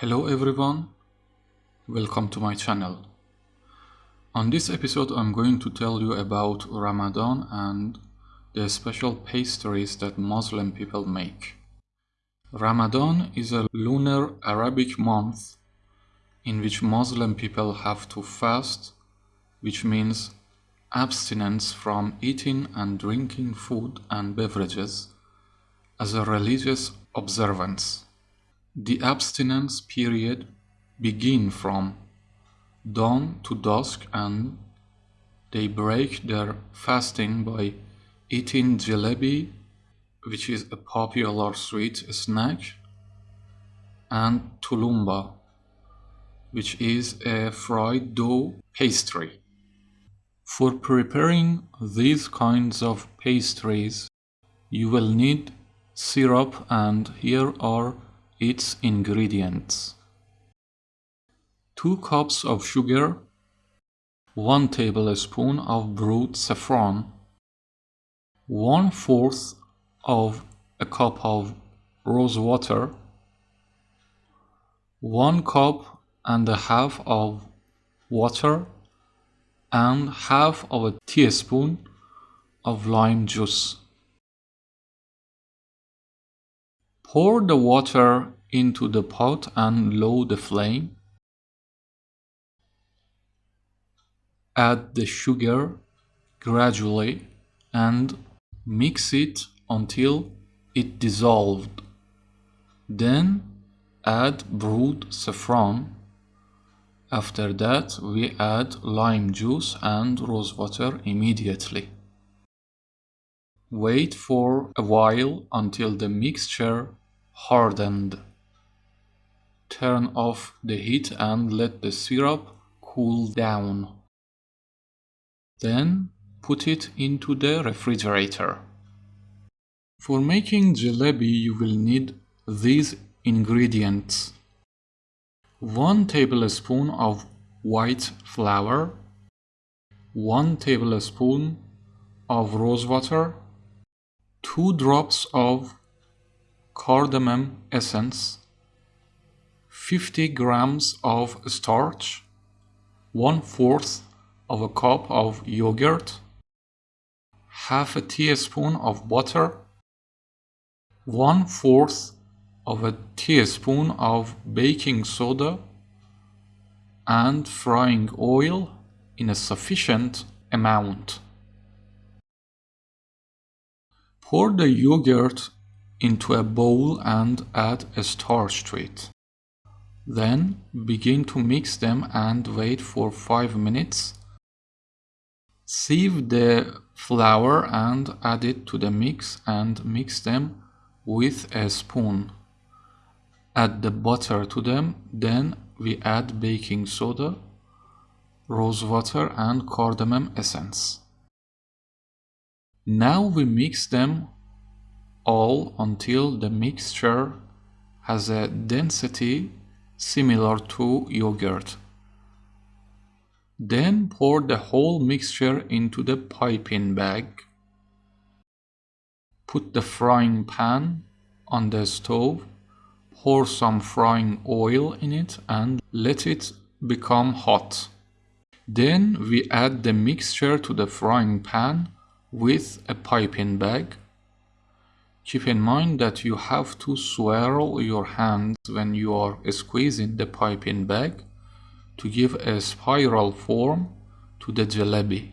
Hello everyone, welcome to my channel. On this episode I'm going to tell you about Ramadan and the special pastries that Muslim people make. Ramadan is a lunar Arabic month in which Muslim people have to fast, which means abstinence from eating and drinking food and beverages as a religious observance. The abstinence period begin from dawn to dusk and they break their fasting by eating jalebi which is a popular sweet snack and tulumba which is a fried dough pastry. For preparing these kinds of pastries you will need syrup and here are its ingredients. 2 cups of sugar 1 tablespoon of brewed saffron 1 fourth of a cup of rose water 1 cup and a half of water and half of a teaspoon of lime juice Pour the water into the pot and lower the flame. Add the sugar gradually and mix it until it dissolved. Then add brewed saffron. After that we add lime juice and rose water immediately. Wait for a while until the mixture hardened. Turn off the heat and let the syrup cool down. Then put it into the refrigerator. For making jalebi you will need these ingredients. 1 tablespoon of white flour 1 tablespoon of rose water 2 drops of cardamom essence, 50 grams of starch, 1 fourth of a cup of yogurt, half a teaspoon of butter, 1 fourth of a teaspoon of baking soda, and frying oil in a sufficient amount. Pour the yogurt into a bowl and add a starch to it. Then begin to mix them and wait for 5 minutes. Sieve the flour and add it to the mix and mix them with a spoon. Add the butter to them, then we add baking soda, rose water and cardamom essence. Now we mix them all until the mixture has a density similar to yogurt. Then pour the whole mixture into the piping bag. Put the frying pan on the stove, pour some frying oil in it and let it become hot. Then we add the mixture to the frying pan with a piping bag Keep in mind that you have to swirl your hands when you are squeezing the piping bag to give a spiral form to the jalebi.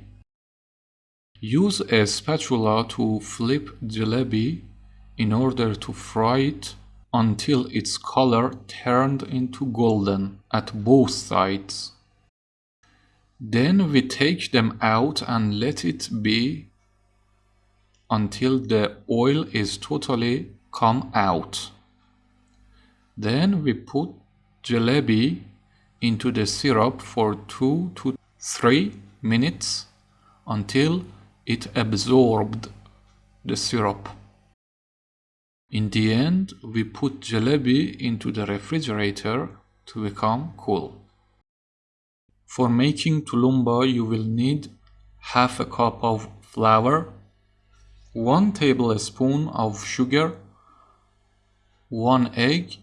Use a spatula to flip jalebi in order to fry it until its color turned into golden at both sides. Then we take them out and let it be until the oil is totally come out. Then we put jalebi into the syrup for 2 to 3 minutes until it absorbed the syrup. In the end, we put jalebi into the refrigerator to become cool. For making tulumba, you will need half a cup of flour, 1 tablespoon of sugar 1 egg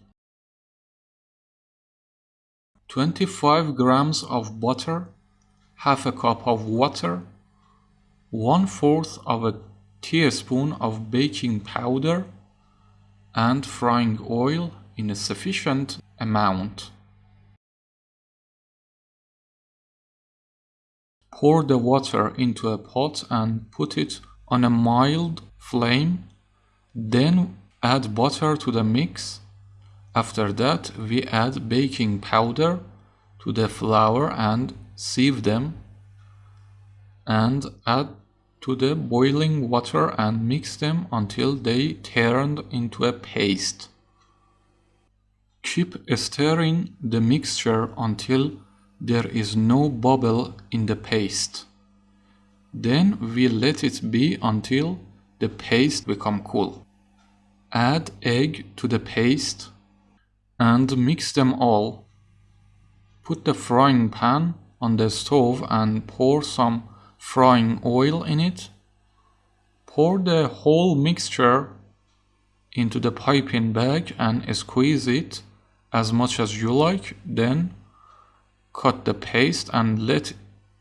25 grams of butter, half a cup of water, one fourth of a teaspoon of baking powder, and frying oil in a sufficient amount. Pour the water into a pot and put it on a mild flame. Then add butter to the mix. After that, we add baking powder to the flour and sieve them and add to the boiling water and mix them until they turned into a paste. Keep stirring the mixture until there is no bubble in the paste. Then we let it be until the paste become cool. Add egg to the paste and mix them all. Put the frying pan on the stove and pour some frying oil in it. Pour the whole mixture into the piping bag and squeeze it as much as you like. Then cut the paste and let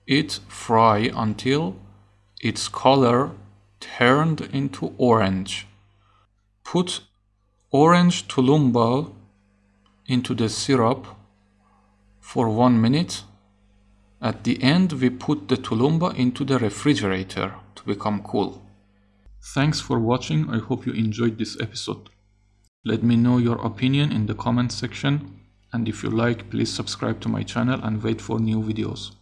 it fry until its color turned into orange. Put orange tulumba into the syrup for one minute. At the end, we put the tulumba into the refrigerator to become cool. Thanks for watching. I hope you enjoyed this episode. Let me know your opinion in the comment section and if you like please subscribe to my channel and wait for new videos.